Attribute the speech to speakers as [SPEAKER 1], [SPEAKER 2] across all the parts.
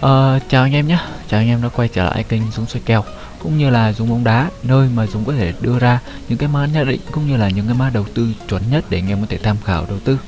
[SPEAKER 1] Ờ, chào anh em nhé, chào anh em đã quay trở lại kênh Dũng xoay kèo cũng như là Dũng bóng đá nơi mà Dũng có thể đưa ra những cái mã nhận định cũng như là những cái mã đầu tư chuẩn nhất để anh em có thể tham khảo đầu tư.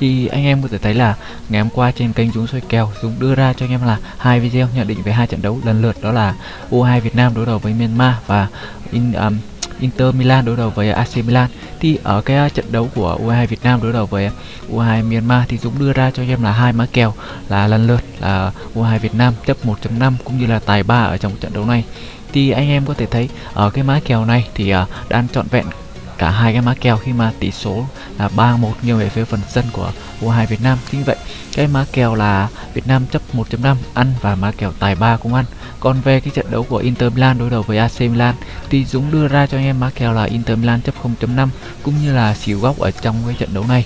[SPEAKER 1] Thì anh em có thể thấy là ngày hôm qua trên kênh Dũng xoay kèo Dũng đưa ra cho anh em là hai video nhận định về hai trận đấu lần lượt đó là U2 Việt Nam đối đầu với Myanmar và in, um, Inter Milan đối đầu với AC Milan. Thì ở cái uh, trận đấu của U22 Việt Nam đối đầu với U22 Myanmar thì Dũng đưa ra cho em là hai mã kèo, là lần lượt là U22 Việt Nam chấp 1.5 cũng như là tài 3 ở trong trận đấu này. Thì anh em có thể thấy ở cái mã kèo này thì uh, đang trọn vẹn cả hai cái mã kèo khi mà tỷ số là 3-1 nghiêng về phía phần sân của U2 Việt Nam. Chính vậy, cái mã kèo là Việt Nam chấp 1.5 ăn và mã kèo tài 3 cũng ăn. Còn về cái trận đấu của Inter Milan đối đầu với AC Milan thì Dũng đưa ra cho anh em mã kèo là Inter Milan chấp 0.5 cũng như là xỉu góc ở trong cái trận đấu này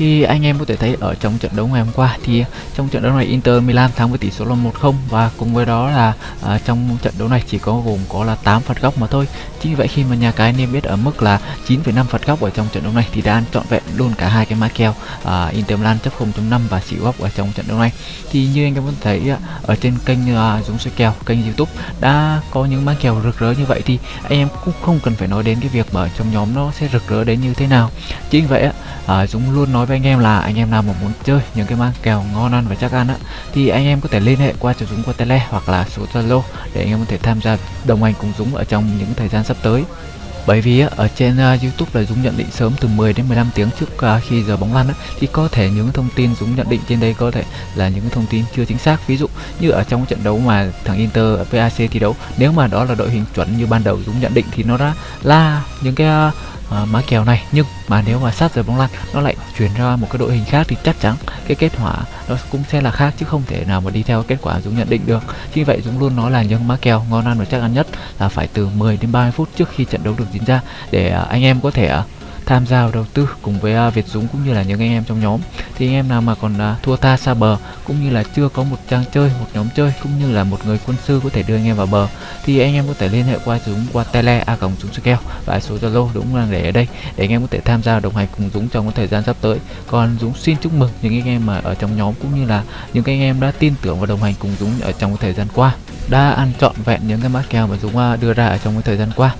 [SPEAKER 1] thì anh em có thể thấy ở trong trận đấu ngày hôm qua thì trong trận đấu này Inter Milan thắng với tỷ số là 1-0 và cùng với đó là à, trong trận đấu này chỉ có gồm có là 8 phạt góc mà thôi. Chính vì vậy khi mà nhà cái niêm yết ở mức là 9,5 phạt góc ở trong trận đấu này thì đã ăn trọn vẹn luôn cả hai cái mã kèo à, Inter Milan chấp 0.5 và xỉu góc ở trong trận đấu này. Thì như anh em có thể thấy ở trên kênh à, Dũng Soi kèo, kênh YouTube đã có những mã kèo rực rỡ như vậy thì anh em cũng không cần phải nói đến cái việc mà ở trong nhóm nó sẽ rực rỡ đến như thế nào. Chính vì vậy à, Dũng luôn nói với anh em là anh em nào mà muốn chơi những cái mang kèo ngon ăn và chắc ăn á thì anh em có thể liên hệ qua cho Dũng qua tele hoặc là số Zalo để anh em có thể tham gia đồng hành cùng Dũng ở trong những thời gian sắp tới. Bởi vì ở trên à, YouTube là Dũng nhận định sớm từ 10 đến 15 tiếng trước à, khi giờ bóng lăn á, thì có thể những thông tin Dũng nhận định trên đây có thể là những thông tin chưa chính xác. Ví dụ như ở trong trận đấu mà thằng Inter VAC thi đấu nếu mà đó là đội hình chuẩn như ban đầu Dũng nhận định thì nó đã là những cái à, À, uh, mã kèo này. Nhưng mà nếu mà sát giờ bóng lăn nó lại chuyển ra một cái đội hình khác thì chắc chắn cái kết quả nó cũng sẽ là khác chứ không thể nào mà đi theo kết quả Dũng nhận định được. Chính vậy Dũng luôn nói là những mã kèo ngon ăn và chắc ăn nhất là phải từ 10 đến 30 phút trước khi trận đấu được diễn ra để uh, anh em có thể uh, tham gia vào đầu tư cùng với uh, Việt Dũng cũng như là những anh em trong nhóm. Thì anh em nào mà còn uh, thua tha xa bờ cũng như là chưa có một trang chơi một nhóm chơi cũng như là một người quân sư có thể đưa anh em vào bờ thì anh em có thể liên hệ qua Dũng qua tele a còng Dũng keo và số Zalo Dũng đang để ở đây để anh em có thể tham gia đồng hành cùng Dũng trong cái thời gian sắp tới. Còn Dũng xin chúc mừng những anh em mà ở trong nhóm cũng như là những anh em đã tin tưởng và đồng hành cùng Dũng ở trong cái thời gian qua đã ăn trọn vẹn những cái mã kèo mà Dũng à, đưa ra ở trong cái thời gian qua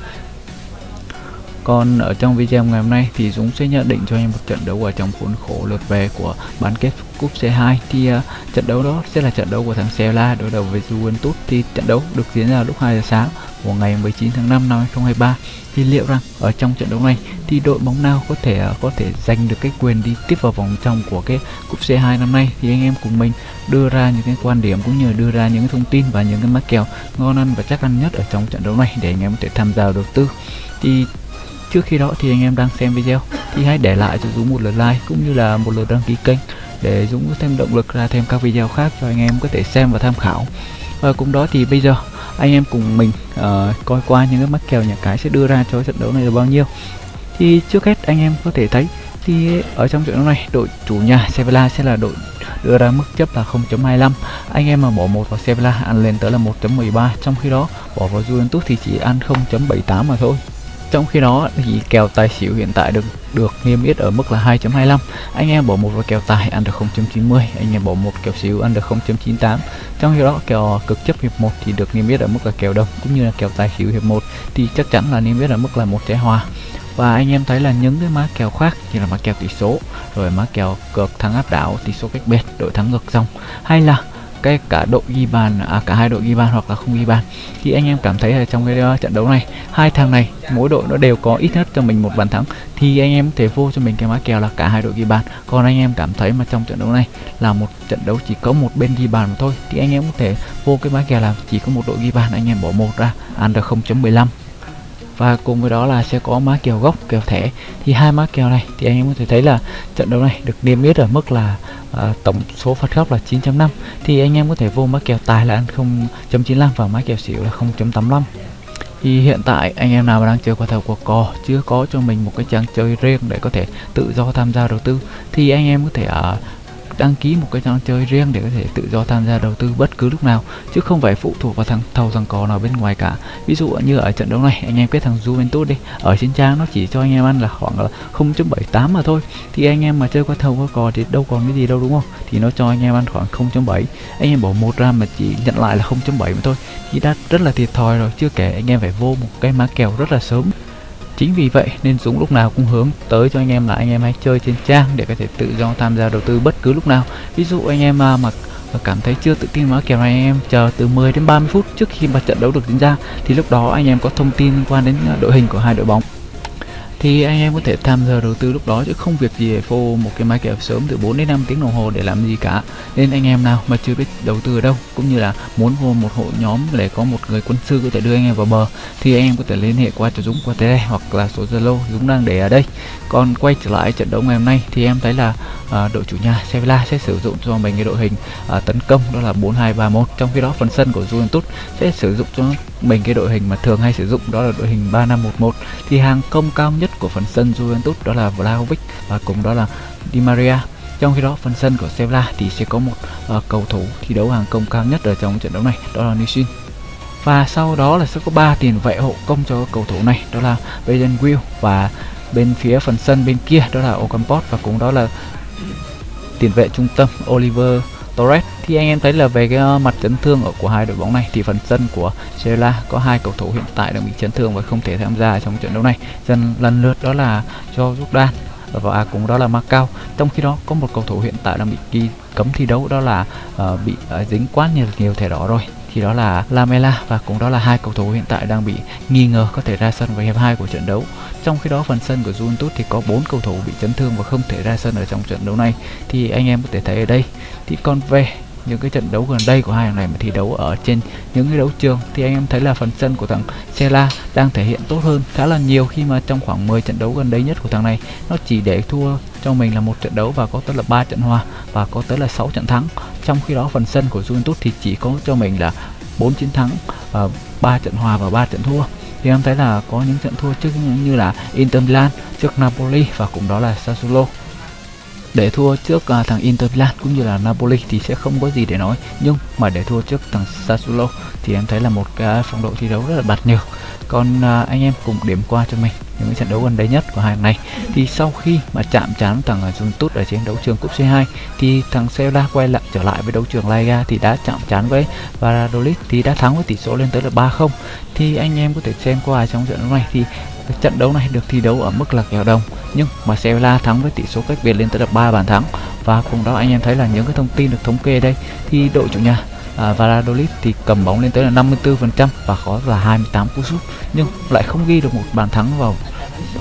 [SPEAKER 1] còn ở trong video ngày hôm nay thì Dũng sẽ nhận định cho anh một trận đấu ở trong khuôn khổ lượt về của bán kết cúp C2 thì uh, trận đấu đó sẽ là trận đấu của thằng Sevilla đối đầu với Juventus. Thì trận đấu được diễn ra lúc 2 giờ sáng của ngày 19 tháng 5 năm 2023 thì liệu rằng ở trong trận đấu này thì đội bóng nào có thể uh, có thể giành được cái quyền đi tiếp vào vòng trong của cái cúp C2 năm nay? Thì anh em cùng mình đưa ra những cái quan điểm cũng như đưa ra những cái thông tin và những cái mắc kèo ngon ăn và chắc ăn nhất ở trong trận đấu này để anh em có thể tham gia đầu tư. Thì Trước khi đó thì anh em đang xem video thì hãy để lại cho Dũng một lượt like cũng như là một lượt đăng ký kênh để Dũng có thêm động lực ra thêm các video khác cho anh em có thể xem và tham khảo. Và cùng đó thì bây giờ anh em cùng mình uh, coi qua những cái mắc kèo nhà cái sẽ đưa ra cho trận đấu này là bao nhiêu. Thì trước hết anh em có thể thấy thì ở trong trận đấu này đội chủ nhà Sevilla sẽ là đội đưa ra mức chấp là 0.25 anh em mà bỏ một vào Sevilla ăn lên tới là 1.13 trong khi đó bỏ vào Juventus thì chỉ ăn 0.78 mà thôi trong khi đó thì kèo tài xỉu hiện tại được được niêm yết ở mức là 2.25 anh em bỏ một vào kèo tài ăn được 0.90 anh em bỏ một kèo xỉu ăn được 0.98 trong khi đó, kèo cực chấp hiệp 1 thì được niêm yết ở mức là kèo đồng cũng như là kèo tài xỉu hiệp 1 thì chắc chắn là niêm yết ở mức là một trái hòa. Và anh em thấy là những cái mã kèo khác như là mã kèo tỷ số, rồi mã kèo cược thắng áp đảo, tỷ số cách biệt, đội thắng ngược dòng, hay là cái cả đội ghi bàn à, cả hai đội ghi bàn hoặc là không ghi bàn thì anh em cảm thấy là trong cái uh, trận đấu này hai thằng này mỗi đội nó đều có ít nhất cho mình một bàn thắng thì anh em có thể vô cho mình cái mã kèo là cả hai đội ghi bàn còn anh em cảm thấy mà trong trận đấu này là một trận đấu chỉ có một bên ghi bàn mà thôi thì anh em có thể vô cái mã kèo là chỉ có một đội ghi bàn anh em bỏ một ra ăn được 0.15 và cùng với đó là sẽ có má kèo gốc kèo thẻ. Thì hai má kèo này thì anh em có thể thấy là trận đấu này được niêm yết ở mức là uh, tổng số phạt góc là 9.5 thì anh em có thể vô má kèo tài là ăn 0.95 và má kèo xỉu là 0.85 thì hiện tại anh em nào mà đang chơi qua thầu của cò chưa có cho mình một cái trang chơi riêng để có thể tự do tham gia đầu tư thì anh em có thể uh, đăng ký một cái trò chơi riêng để có thể tự do tham gia đầu tư bất cứ lúc nào, chứ không phải phụ thuộc vào thằng thầu thằng cò nào bên ngoài cả. Ví dụ như ở trận đấu này, anh em biết thằng Juventus đi, ở trên trang nó chỉ cho anh em ăn là khoảng là 0.78 mà thôi. Thì anh em mà chơi qua thầu qua cò thì đâu còn cái gì đâu, đúng không? Thì nó cho anh em ăn khoảng 0.7 anh em bỏ một ra mà chỉ nhận lại là 0.7 mà thôi. Thì đã rất là thiệt thòi rồi, chưa kể anh em phải vô một cái má kèo rất là sớm. Chính vì vậy nên Dũng lúc nào cũng hướng tới cho anh em là anh em hãy chơi trên trang để có thể tự do tham gia đầu tư bất cứ lúc nào. Ví dụ anh em mà, à, cảm thấy chưa tự tin với kèo này anh em chờ từ 10 đến 30 phút trước khi mà trận đấu được diễn ra thì lúc đó anh em có thông tin liên quan đến à, đội hình của hai đội bóng thì anh em có thể tham gia đầu tư lúc đó chứ không việc gì để phô một cái máy kèo sớm từ 4 đến 5 tiếng đồng hồ để làm gì cả. Nên anh em nào mà chưa biết đầu tư ở đâu cũng như là muốn vô một hội nhóm để có một người quân sư có thể đưa anh em vào bờ thì anh em có thể liên hệ qua cho Dũng qua tới đây hoặc là số Zalo Dũng đang để ở đây. Còn quay trở lại trận đấu ngày hôm nay thì em thấy là à, đội chủ nhà Sevilla sẽ sử dụng cho mình cái đội hình à, tấn công đó là 4231 trong khi đó phần sân của Juventus sẽ sử dụng cho mình cái đội hình mà thường hay sử dụng đó là đội hình 3511 thì hàng công cao nhất của phần sân Juventus đó là Vlahovic và cùng đó là Di Maria. Trong khi đó phần sân của Sevilla thì sẽ có một uh, cầu thủ thi đấu hàng công cao nhất ở trong trận đấu này đó là Nishin. Và sau đó là sẽ có ba tiền vệ hộ công cho cầu thủ này đó là Bayern Will và bên phía phần sân bên kia đó là Ocampos và cũng đó là tiền vệ trung tâm Oliver Torres thì anh em thấy là về cái ờ, mặt chấn thương ở của hai đội bóng này thì phần sân của Sevilla có hai cầu thủ hiện tại đang bị chấn thương và không thể tham gia trong trận đấu này dần lần lượt đó là cho Jordan và à, cũng đó là Macau trong khi đó có một cầu thủ hiện tại đang bị ghi cấm thi đấu đó là uh, bị uh, dính quá nhiều nhiều thẻ đỏ rồi thì đó là Lamela và cũng đó là hai cầu thủ hiện tại đang bị nghi ngờ có thể ra sân vào hiệp 2 của trận đấu. Trong khi đó phần sân của Juventus thì có bốn cầu thủ bị chấn thương và không thể ra sân ở trong trận đấu này thì anh em có thể thấy ở đây. Thì còn về những cái trận đấu gần đây của hai thằng này mà thi đấu ở trên những cái đấu trường, thì anh em thấy là phần sân của thằng Sela đang thể hiện tốt hơn khá là nhiều khi mà trong khoảng 10 trận đấu gần đây nhất của thằng này, nó chỉ để thua cho mình là một trận đấu và có tới là ba trận hòa và có tới là 6 trận thắng. Trong khi đó phần sân của Juventus thì chỉ có cho mình là 4 chiến thắng và 3 trận hòa và 3 trận thua. Thì em thấy là có những trận thua trước như là Inter Milan, trước Napoli và cũng đó là Sassuolo để thua trước uh, thằng Inter Milan cũng như là Napoli thì sẽ không có gì để nói. Nhưng mà để thua trước thằng Sassuolo thì em thấy là một cái phong độ thi đấu rất là bạt nhược. Còn uh, anh em cùng điểm qua cho mình những trận đấu gần đây nhất của hai này. Thì sau khi mà chạm trán thằng à, Juventus ở trên đấu trường cúp C2 thì thằng Sevilla quay lại, trở lại với đấu trường La Liga thì đã chạm trán với Valladolid, thì đã thắng với tỷ số lên tới là 3-0 thì anh em có thể xem qua trong trận đấu này thì trận đấu này được thi đấu ở mức là kèo đồng, nhưng mà Sevilla thắng với tỷ số cách biệt lên tới là 3 bàn thắng. Và cùng đó anh em thấy là những cái thông tin được thống kê đây, thì đội chủ nhà à, Valladolid thì cầm bóng lên tới là 54% và có là 28 cú sút nhưng lại không ghi được một bàn thắng vào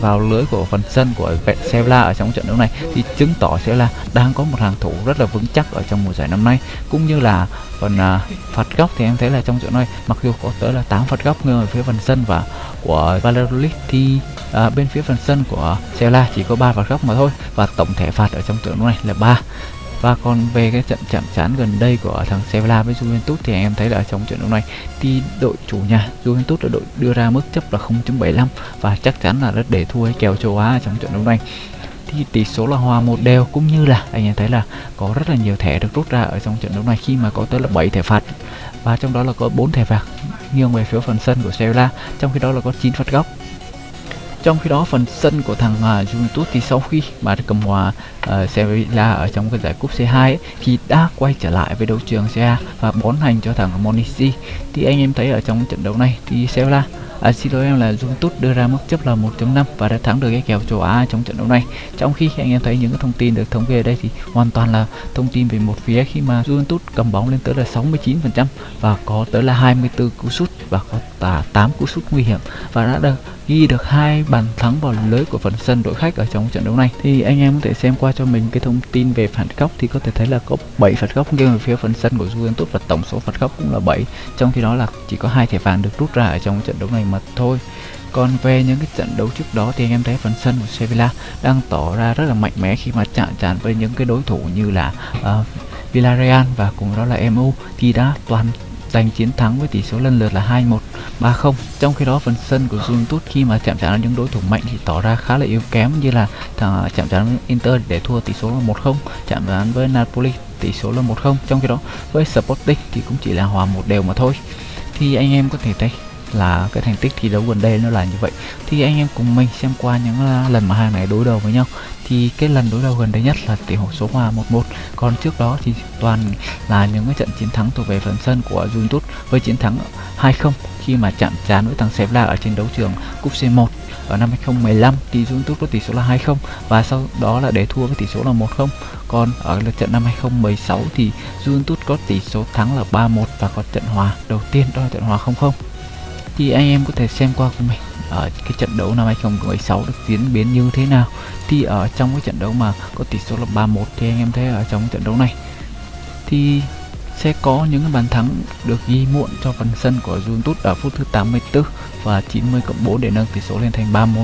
[SPEAKER 1] vào lưới của phần sân của Sevilla ở trong trận đấu này. Thì chứng tỏ sẽ là đang có một hàng thủ rất là vững chắc ở trong mùa giải năm nay. Cũng như là phần à, phạt góc thì em thấy là trong trận này mặc dù có tới là 8 phạt góc ở phía phần sân và của Valladolid thì à, bên phía phần sân của Sevilla chỉ có 3 phạt góc mà thôi. Và tổng thể phạt ở trong trận đấu này là 3 và còn về cái trận chạm trán gần đây của thằng Sevilla với Juventus thì anh em thấy là trong trận đấu này thì đội chủ nhà Juventus là đội đưa ra mức chấp là 0.75 và chắc chắn là rất để thua cái kèo châu Á trong trận đấu này. Thì tỷ số là hòa một đều cũng như là anh em thấy là có rất là nhiều thẻ được rút ra ở trong trận đấu này khi mà có tới là 7 thẻ phạt. Và trong đó là có 4 thẻ phạt nghiêng về phía phần sân của Sevilla, trong khi đó là có 9 phạt góc trong khi đó phần sân của thằng uh, Juventus thì sau khi mà cầm hòa à, uh, Sevilla ở trong cái giải cúp C2 ấy, thì đã quay trở lại với đấu trường Serie và bón hành cho thằng Monici thì anh em thấy ở trong trận đấu này thì Sevilla À, xin lỗi em là Juventus đưa ra mức chấp là 1.5 và đã thắng được cái kèo châu Á trong trận đấu này. Trong khi anh em thấy những cái thông tin được thống kê ở đây thì hoàn toàn là thông tin về một phía khi mà Juventus cầm bóng lên tới là 69% và có tới là 24 cú sút và có và 8 cú sút nguy hiểm và đã được ghi được hai bàn thắng vào lưới của phần sân đội khách ở trong trận đấu này. Thì anh em có thể xem qua cho mình cái thông tin về phạt góc thì có thể thấy là có 7 phạt góc nghiêng về phía phần sân của Juventus và tổng số phạt góc cũng là 7 trong khi đó là chỉ có hai thẻ vàng được rút ra ở trong trận đấu này mà thôi. Còn về những cái trận đấu trước đó thì anh em thấy phần sân của Sevilla đang tỏ ra rất là mạnh mẽ khi mà chạm trán với những cái đối thủ như là uh, Villarreal và cùng đó là MU thì đã toàn giành chiến thắng với tỷ số lần lượt là 2-1, 3-0. trong khi đó phần sân của Juventus khi mà chạm trán những đối thủ mạnh thì tỏ ra khá là yếu kém như là thằng chạm trán Inter để thua tỷ số là 1-0 chạm trán với Napoli tỷ số là 1-0 trong khi đó với Sporting thì cũng chỉ là hòa một đều mà thôi thì anh em có thể thấy là cái thành tích thi đấu gần đây nó là như vậy. Thì anh em cùng mình xem qua những à, lần mà hai này đối đầu với nhau. Thì cái lần đối đầu gần đây nhất là tỷ số số hòa 1-1 còn trước đó thì toàn là những cái trận chiến thắng thuộc về phần sân của Juventus với chiến thắng 2-0 khi mà chạm trán với thằng Sevilla ở trên đấu trường cúp C1 ở năm 2015 thì Juventus có tỷ số là 2-0 và sau đó là để thua với tỷ số là 1-0 còn ở lượt trận năm 2016 thì Juventus có tỷ số thắng là 3-1 và có trận hòa đầu tiên, đó là trận hòa 0-0 thì anh em có thể xem qua của mình. Ở cái trận đấu năm 2016 được diễn biến như thế nào? Thì ở trong cái trận đấu mà có tỷ số là 3-1 thì anh em thấy ở trong trận đấu này, thì sẽ có những cái bàn thắng được ghi muộn cho phần sân của Juventus ở phút thứ 84 và 90 cộng 4 để nâng tỷ số lên thành 3-1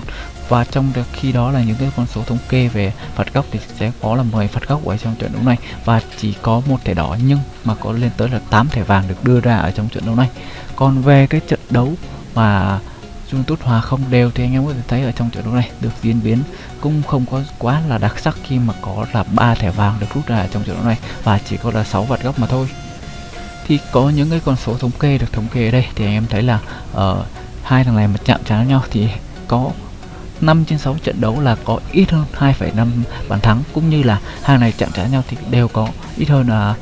[SPEAKER 1] và trong khi đó là những cái con số thống kê về phạt góc thì sẽ có là 10 phạt góc ở trong trận đấu này. Và chỉ có một thẻ đỏ nhưng mà có lên tới là 8 thẻ vàng được đưa ra ở trong trận đấu này. Còn về cái trận đấu mà Juventus hòa không đều thì anh em có thể thấy ở trong trận đấu này được diễn biến cũng không có quá là đặc sắc khi mà có là ba thẻ vàng được rút ra ở trong trận đấu này và chỉ có là 6 phạt góc mà thôi. Thì có những cái con số thống kê được thống kê ở đây thì anh em thấy là ở uh, hai thằng này mà chạm trán nhau thì có 5 trên 6 trận đấu là có ít hơn 2,5 bàn thắng cũng như là hai này chạm trán nhau thì đều có ít hơn là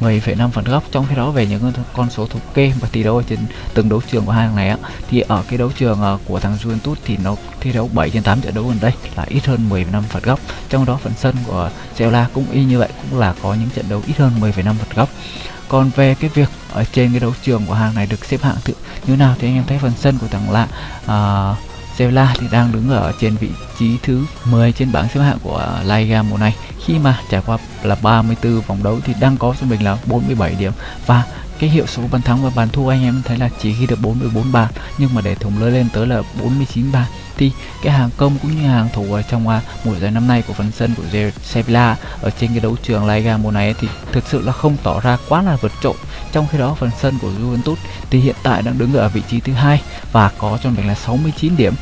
[SPEAKER 1] 10,5 phần góc. Trong khi đó về những con số thống kê và tỷ đấu trên từng đấu trường của hai thằng này á thì ở cái đấu trường ờ, của thằng Juventus thì nó thi đấu 7 trên 8 trận đấu gần đây là ít hơn 15 phần góc. Trong đó phần sân của seola cũng y như vậy cũng là có những trận đấu ít hơn 10,5 phần góc còn về cái việc ở trên cái đấu trường của hàng này được xếp hạng tự như nào? Thì anh em thấy phần sân của thằng lạ uh, Sevilla thì đang đứng ở trên vị trí thứ 10 trên bảng xếp hạng của La Liga mùa này. Khi mà trải qua là 34 vòng đấu thì đang có cho mình là 47 điểm. Và cái hiệu số bàn thắng và bàn thua anh em thấy là chỉ ghi được 44 bàn. Nhưng mà để thủng lưới lên tới là 49 bàn. Thì cái hàng công cũng như hàng thủ ở trong uh, mùa giải năm nay của phần sân của Sevilla ở trên cái đấu trường La Liga mùa này thì thực sự là không tỏ ra quá là vượt trội. Trong khi đó phần sân của Juventus thì hiện tại đang đứng ở vị trí thứ hai và có cho mình là 69 điểm.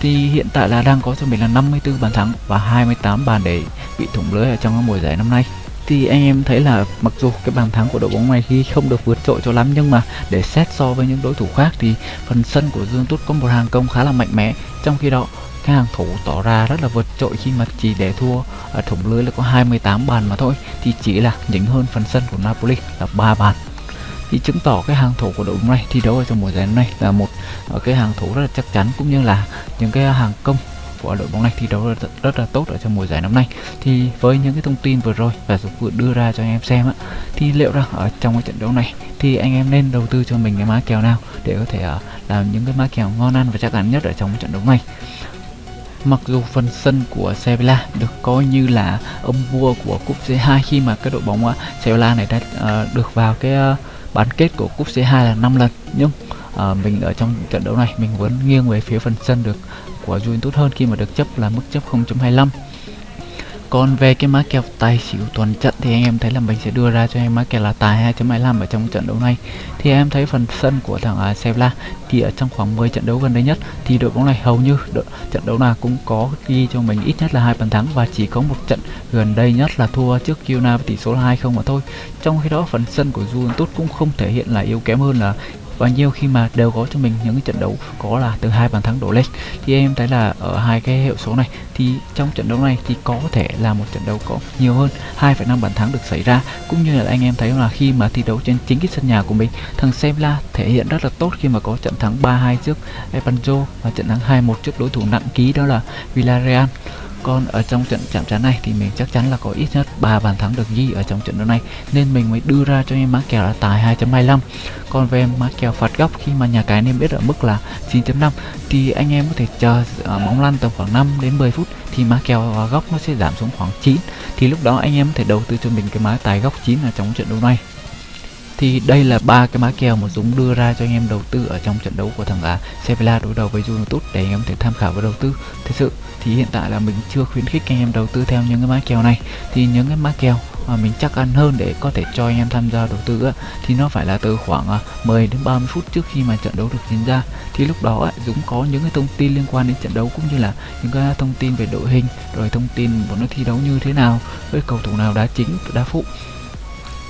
[SPEAKER 1] Thì hiện tại là đang có cho mình là 54 bàn thắng và 28 bàn để bị thủng lưới ở trong mùa giải năm nay thì anh em thấy là mặc dù cái bàn thắng của đội bóng này khi không được vượt trội cho lắm, nhưng mà để xét so với những đối thủ khác thì phần sân của Juventus có một hàng công khá là mạnh mẽ. Trong khi đó, cái hàng thủ tỏ ra rất là vượt trội khi mà chỉ để thua ở thủng lưới là có 28 bàn mà thôi, thì chỉ là nhỉnh hơn phần sân của Napoli là 3 bàn. Thì chứng tỏ cái hàng thủ của đội bóng này thi đấu ở trong mùa giải này là một ờ, cái hàng thủ rất là chắc chắn, cũng như là những cái hàng công của đội bóng này thi đấu rất, rất là tốt ở trong mùa giải năm nay. Thì với những cái thông tin vừa rồi và Dũng vừa đưa ra cho anh em xem á thì liệu rằng ở trong cái trận đấu này thì anh em nên đầu tư cho mình cái má kèo nào để có thể uh, làm những cái má kèo ngon ăn và chắc chắn nhất ở trong cái trận đấu này? Mặc dù phần sân của Sevilla được coi như là ông vua của cúp C2 khi mà cái đội bóng uh, Sevilla này đã uh, được vào cái uh, bán kết của cúp C2 là 5 lần nhưng uh, mình ở trong trận đấu này mình vẫn nghiêng về phía phần sân được của Juventus hơn khi mà được chấp là mức chấp 0.25 còn về cái má kèo tài xỉu toàn trận thì anh em thấy là mình sẽ đưa ra cho em má kèo là tài 2.25 ở trong trận đấu này. Thì em thấy phần sân của thằng uh, Sevilla thì ở trong khoảng 10 trận đấu gần đây nhất thì đội bóng này hầu như đội, trận đấu nào cũng có ghi cho mình ít nhất là hai bàn thắng và chỉ có một trận gần đây nhất là thua trước Kiona với tỷ số là 2-0 mà thôi. Trong khi đó phần sân của Juventus cũng không thể hiện là yếu kém hơn là và nhiều khi mà đều có cho mình những cái trận đấu có là từ hai bàn thắng đổ lên. Thì em thấy là ở hai cái hiệu số này thì trong trận đấu này thì có thể là một trận đấu có nhiều hơn 2,5 bàn thắng được xảy ra. Cũng như là anh em thấy là khi mà thi đấu trên chính cái sân nhà của mình thằng Sevilla thể hiện rất là tốt khi mà có trận thắng 3-2 trước Epanjo và trận thắng 2-1 trước đối thủ nặng ký đó là Villarreal còn ở trong trận chạm trán này thì mình chắc chắn là có ít nhất 3 bàn thắng được ghi ở trong trận đấu này. Nên mình mới đưa ra cho em má kèo là tài 2.25 còn về má kèo phạt góc, khi mà nhà cái nên biết ở mức là 9.5 thì anh em có thể chờ à, bóng lăn tầm khoảng 5 đến 10 phút thì má kèo à, góc nó sẽ giảm xuống khoảng 9 thì lúc đó anh em có thể đầu tư cho mình cái má tài góc 9 ở trong trận đấu này thì đây là ba cái má kèo mà Dũng đưa ra cho anh em đầu tư ở trong trận đấu của thằng à, Sevilla đối đầu với Juventus để anh em có thể tham khảo và đầu tư. Thực sự thì hiện tại là mình chưa khuyến khích anh em đầu tư theo những cái má kèo này. Thì những cái má kèo mà mình chắc ăn hơn để có thể cho anh em tham gia đầu tư á, thì nó phải là từ khoảng à, 10 đến 30 phút trước khi mà trận đấu được diễn ra. Thì lúc đó á, Dũng có những cái thông tin liên quan đến trận đấu cũng như là những cái thông tin về đội hình rồi thông tin của nó thi đấu như thế nào với cầu thủ nào đá chính đá phụ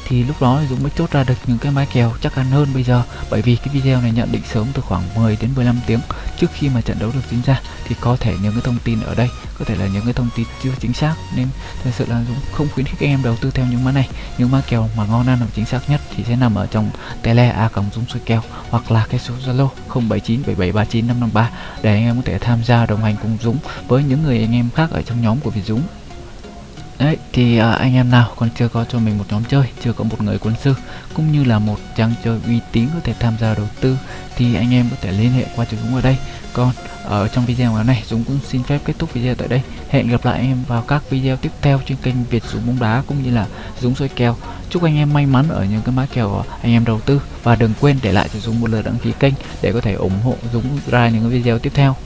[SPEAKER 1] thì lúc đó Dũng mới chốt ra được những cái mái kèo chắc ăn hơn bây giờ. Bởi vì cái video này nhận định sớm từ khoảng 10 đến 15 tiếng trước khi mà trận đấu được diễn ra. Thì có thể những cái thông tin ở đây, có thể là những cái thông tin chưa chính xác. Nên thật sự là Dũng không khuyến khích anh em đầu tư theo những mã này. Những mã kèo mà ngon ăn và chính xác nhất thì sẽ nằm ở trong tele a cộng Dũng soi kèo hoặc là cái số Zalo 0797739553 để anh em có thể tham gia đồng hành cùng Dũng với những người anh em khác ở trong nhóm của Việt Dũng. Đấy, thì à, anh em nào còn chưa có cho mình một nhóm chơi, chưa có một người quân sư cũng như là một trang chơi uy tín có thể tham gia đầu tư thì anh em có thể liên hệ qua cho Dũng ở đây. Còn ở trong video ngày này Dũng cũng xin phép kết thúc video tại đây. Hẹn gặp lại anh em vào các video tiếp theo trên kênh Việt Dũng bóng đá cũng như là Dũng soi kèo. Chúc anh em may mắn ở những cái mã kèo anh em đầu tư và đừng quên để lại cho Dũng một lượt đăng ký kênh để có thể ủng hộ Dũng ra những cái video tiếp theo.